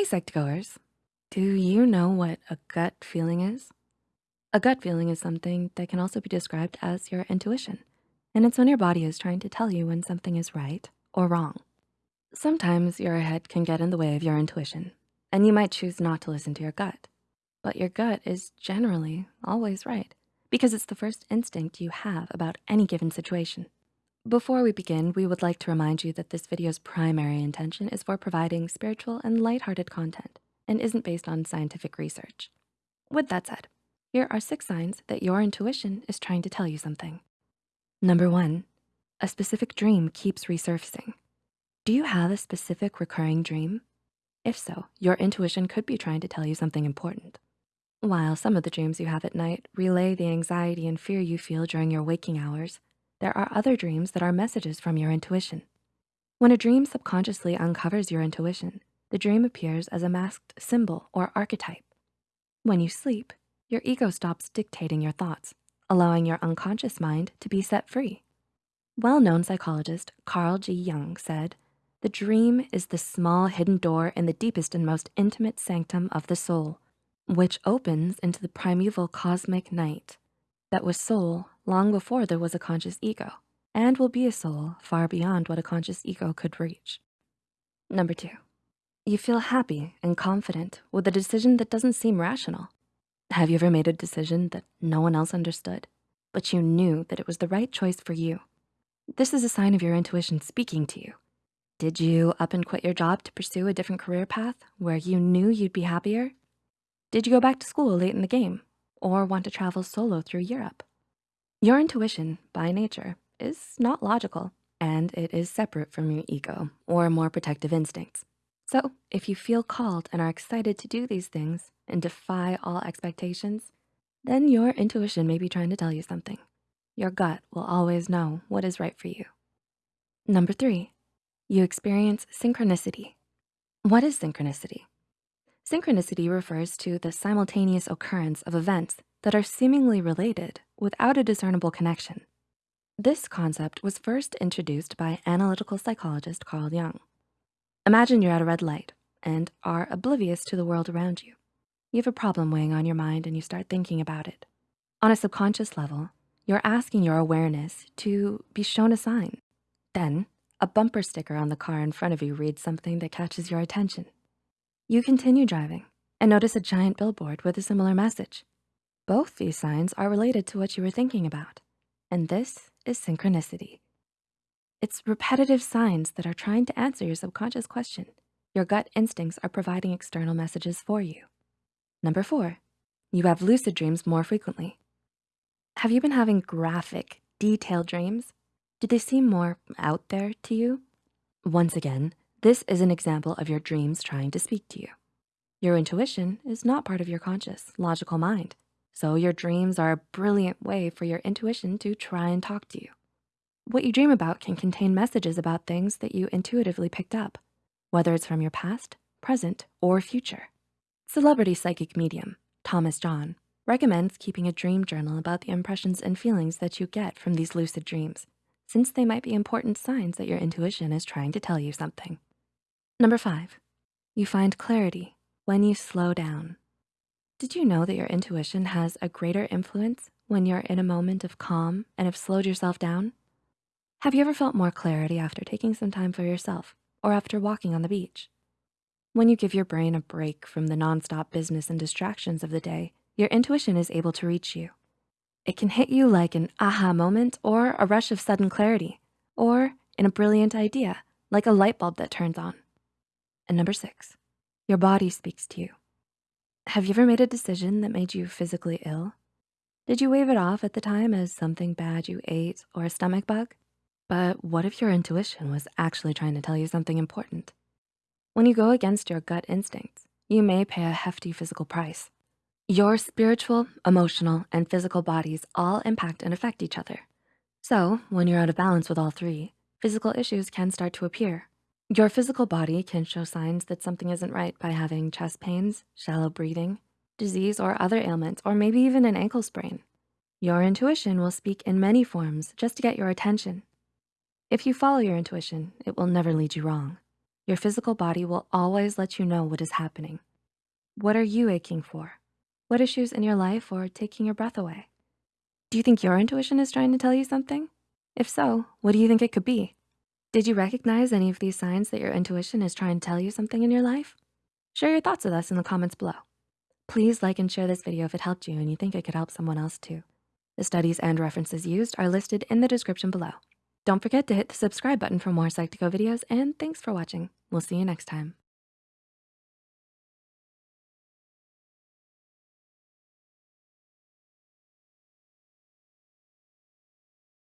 Hey, Psych2Goers. Do you know what a gut feeling is? A gut feeling is something that can also be described as your intuition, and it's when your body is trying to tell you when something is right or wrong. Sometimes your head can get in the way of your intuition, and you might choose not to listen to your gut. But your gut is generally always right because it's the first instinct you have about any given situation. Before we begin, we would like to remind you that this video's primary intention is for providing spiritual and lighthearted content and isn't based on scientific research. With that said, here are six signs that your intuition is trying to tell you something. Number one, a specific dream keeps resurfacing. Do you have a specific recurring dream? If so, your intuition could be trying to tell you something important. While some of the dreams you have at night relay the anxiety and fear you feel during your waking hours, there are other dreams that are messages from your intuition. When a dream subconsciously uncovers your intuition, the dream appears as a masked symbol or archetype. When you sleep, your ego stops dictating your thoughts, allowing your unconscious mind to be set free. Well-known psychologist Carl G. Jung said, the dream is the small hidden door in the deepest and most intimate sanctum of the soul, which opens into the primeval cosmic night that was soul long before there was a conscious ego and will be a soul far beyond what a conscious ego could reach. Number two, you feel happy and confident with a decision that doesn't seem rational. Have you ever made a decision that no one else understood, but you knew that it was the right choice for you? This is a sign of your intuition speaking to you. Did you up and quit your job to pursue a different career path where you knew you'd be happier? Did you go back to school late in the game or want to travel solo through Europe? Your intuition, by nature, is not logical, and it is separate from your ego or more protective instincts. So if you feel called and are excited to do these things and defy all expectations, then your intuition may be trying to tell you something. Your gut will always know what is right for you. Number three, you experience synchronicity. What is synchronicity? Synchronicity refers to the simultaneous occurrence of events that are seemingly related without a discernible connection. This concept was first introduced by analytical psychologist Carl Jung. Imagine you're at a red light and are oblivious to the world around you. You have a problem weighing on your mind and you start thinking about it. On a subconscious level, you're asking your awareness to be shown a sign. Then a bumper sticker on the car in front of you reads something that catches your attention. You continue driving and notice a giant billboard with a similar message. Both these signs are related to what you were thinking about, and this is synchronicity. It's repetitive signs that are trying to answer your subconscious question. Your gut instincts are providing external messages for you. Number four, you have lucid dreams more frequently. Have you been having graphic, detailed dreams? Do they seem more out there to you? Once again, this is an example of your dreams trying to speak to you. Your intuition is not part of your conscious, logical mind. So your dreams are a brilliant way for your intuition to try and talk to you. What you dream about can contain messages about things that you intuitively picked up, whether it's from your past, present, or future. Celebrity psychic medium, Thomas John, recommends keeping a dream journal about the impressions and feelings that you get from these lucid dreams, since they might be important signs that your intuition is trying to tell you something. Number five, you find clarity when you slow down. Did you know that your intuition has a greater influence when you're in a moment of calm and have slowed yourself down? Have you ever felt more clarity after taking some time for yourself or after walking on the beach? When you give your brain a break from the nonstop business and distractions of the day, your intuition is able to reach you. It can hit you like an aha moment or a rush of sudden clarity, or in a brilliant idea, like a light bulb that turns on. And number six, your body speaks to you. Have you ever made a decision that made you physically ill? Did you wave it off at the time as something bad you ate or a stomach bug? But what if your intuition was actually trying to tell you something important? When you go against your gut instincts, you may pay a hefty physical price. Your spiritual, emotional, and physical bodies all impact and affect each other. So when you're out of balance with all three, physical issues can start to appear. Your physical body can show signs that something isn't right by having chest pains, shallow breathing, disease or other ailments, or maybe even an ankle sprain. Your intuition will speak in many forms just to get your attention. If you follow your intuition, it will never lead you wrong. Your physical body will always let you know what is happening. What are you aching for? What issues in your life are taking your breath away? Do you think your intuition is trying to tell you something? If so, what do you think it could be? Did you recognize any of these signs that your intuition is trying to tell you something in your life? Share your thoughts with us in the comments below. Please like and share this video if it helped you and you think it could help someone else too. The studies and references used are listed in the description below. Don't forget to hit the subscribe button for more Psych2Go videos and thanks for watching. We'll see you next time.